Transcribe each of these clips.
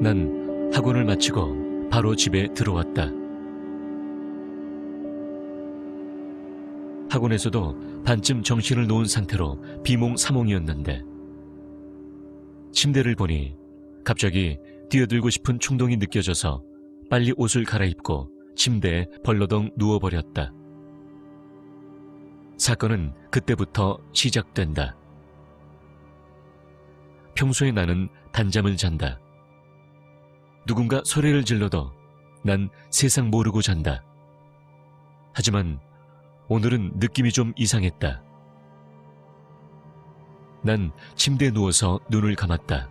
난 학원을 마치고 바로 집에 들어왔다. 학원에서도 반쯤 정신을 놓은 상태로 비몽사몽이었는데 침대를 보니 갑자기 뛰어들고 싶은 충동이 느껴져서 빨리 옷을 갈아입고 침대에 벌러덩 누워버렸다. 사건은 그때부터 시작된다. 평소에 나는 단잠을 잔다. 누군가 소리를 질러도 난 세상 모르고 잔다. 하지만 오늘은 느낌이 좀 이상했다. 난 침대에 누워서 눈을 감았다.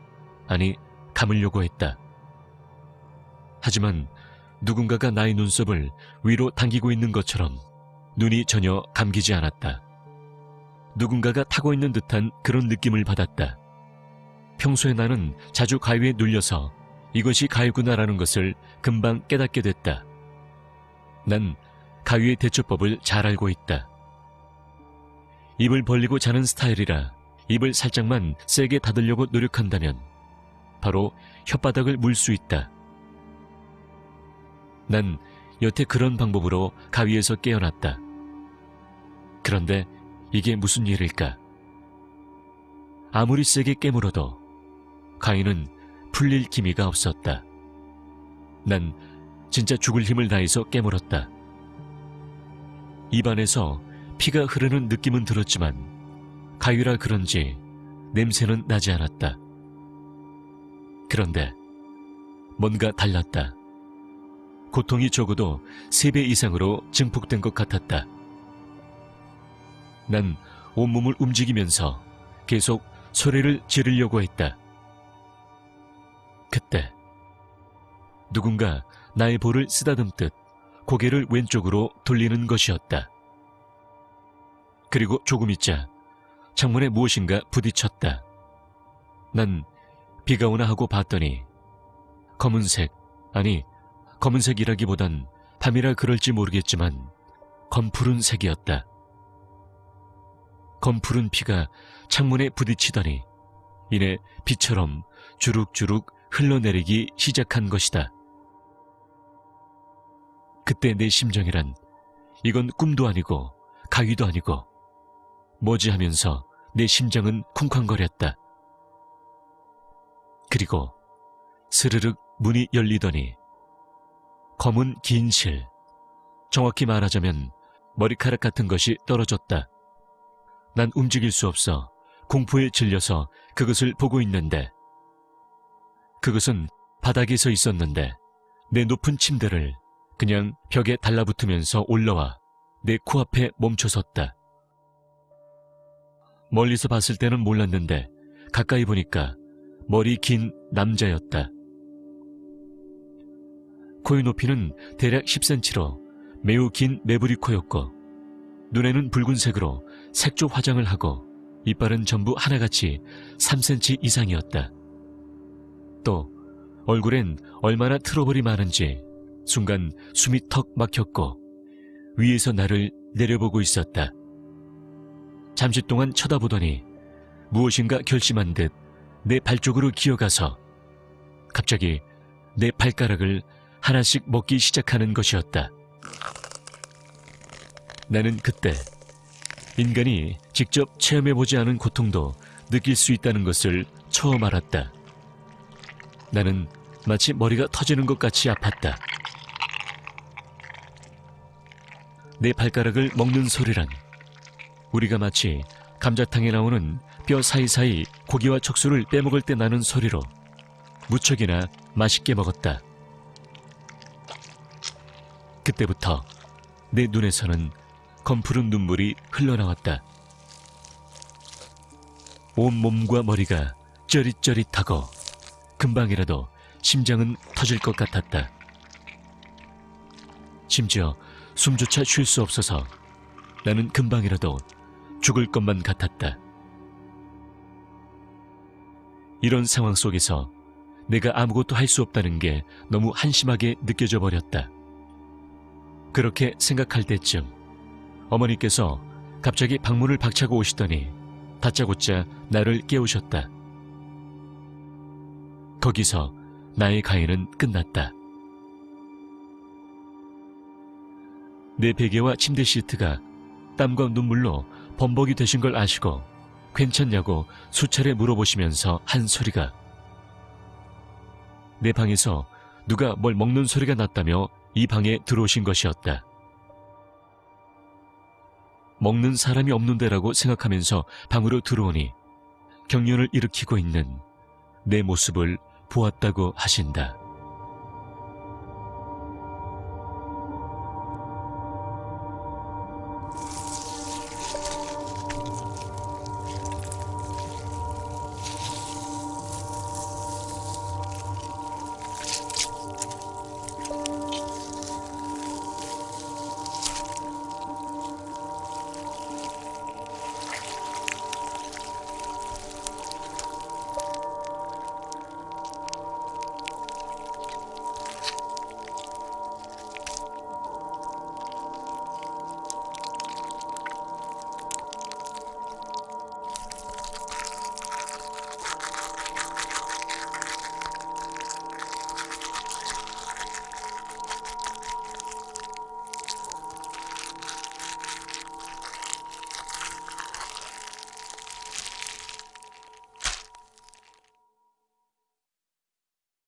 아니, 감으려고 했다. 하지만 누군가가 나의 눈썹을 위로 당기고 있는 것처럼 눈이 전혀 감기지 않았다. 누군가가 타고 있는 듯한 그런 느낌을 받았다. 평소에 나는 자주 가위에 눌려서 이것이 가위구나라는 것을 금방 깨닫게 됐다. 난 가위의 대처법을 잘 알고 있다. 입을 벌리고 자는 스타일이라 입을 살짝만 세게 닫으려고 노력한다면 바로 혓바닥을 물 수 있다. 난 여태 그런 방법으로 가위에서 깨어났다. 그런데 이게 무슨 일일까? 아무리 세게 깨물어도 가위는 풀릴 기미가 없었다. 난 진짜 죽을 힘을 다해서 깨물었다. 입안에서 피가 흐르는 느낌은 들었지만 가위라 그런지 냄새는 나지 않았다. 그런데 뭔가 달랐다. 고통이 적어도 3배 이상으로 증폭된 것 같았다. 난 온몸을 움직이면서 계속 소리를 지르려고 했다. 그때 누군가 나의 볼을 쓰다듬듯 고개를 왼쪽으로 돌리는 것이었다. 그리고 조금 있자 창문에 무엇인가 부딪혔다. 난 비가 오나 하고 봤더니 검은색, 아니 검은색이라기보단 밤이라 그럴지 모르겠지만 검푸른 색이었다. 검푸른 피가 창문에 부딪히더니 이내 비처럼 주룩주룩 흘러내리기 시작한 것이다. 그때 내 심정이란 이건 꿈도 아니고 가위도 아니고 뭐지 하면서 내 심장은 쿵쾅거렸다. 그리고 스르륵 문이 열리더니 검은 긴 실, 정확히 말하자면 머리카락 같은 것이 떨어졌다. 난 움직일 수 없어 공포에 질려서 그것을 보고 있는데 그것은 바닥에 서 있었는데 내 높은 침대를 그냥 벽에 달라붙으면서 올라와 내 코앞에 멈춰섰다. 멀리서 봤을 때는 몰랐는데 가까이 보니까 머리 긴 남자였다. 코의 높이는 대략 10cm로 매우 긴 매부리 코였고 눈에는 붉은색으로 색조 화장을 하고 이빨은 전부 하나같이 3cm 이상이었다. 또 얼굴엔 얼마나 트러블이 많은지 순간 숨이 턱 막혔고 위에서 나를 내려보고 있었다. 잠시 동안 쳐다보더니 무엇인가 결심한 듯 내 발 쪽으로 기어가서 갑자기 내 발가락을 하나씩 먹기 시작하는 것이었다. 나는 그때 인간이 직접 체험해보지 않은 고통도 느낄 수 있다는 것을 처음 알았다. 나는 마치 머리가 터지는 것 같이 아팠다. 내 발가락을 먹는 소리란 우리가 마치 감자탕에 나오는 뼈 사이사이 고기와 척수를 빼먹을 때 나는 소리로 무척이나 맛있게 먹었다. 그때부터 내 눈에서는 검푸른 눈물이 흘러나왔다. 온 몸과 머리가 쩌릿쩌릿하고 금방이라도 심장은 터질 것 같았다. 심지어 숨조차 쉴 수 없어서 나는 금방이라도 죽을 것만 같았다. 이런 상황 속에서 내가 아무것도 할 수 없다는 게 너무 한심하게 느껴져 버렸다. 그렇게 생각할 때쯤 어머니께서 갑자기 방문을 박차고 오시더니 다짜고짜 나를 깨우셨다. 거기서 나의 가해는 끝났다. 내 베개와 침대 시트가 땀과 눈물로 범벅이 되신 걸 아시고 괜찮냐고 수차례 물어보시면서 한 소리가 내 방에서 누가 뭘 먹는 소리가 났다며 이 방에 들어오신 것이었다. 먹는 사람이 없는데라고 생각하면서 방으로 들어오니 경련을 일으키고 있는 내 모습을 보았다고 하신다.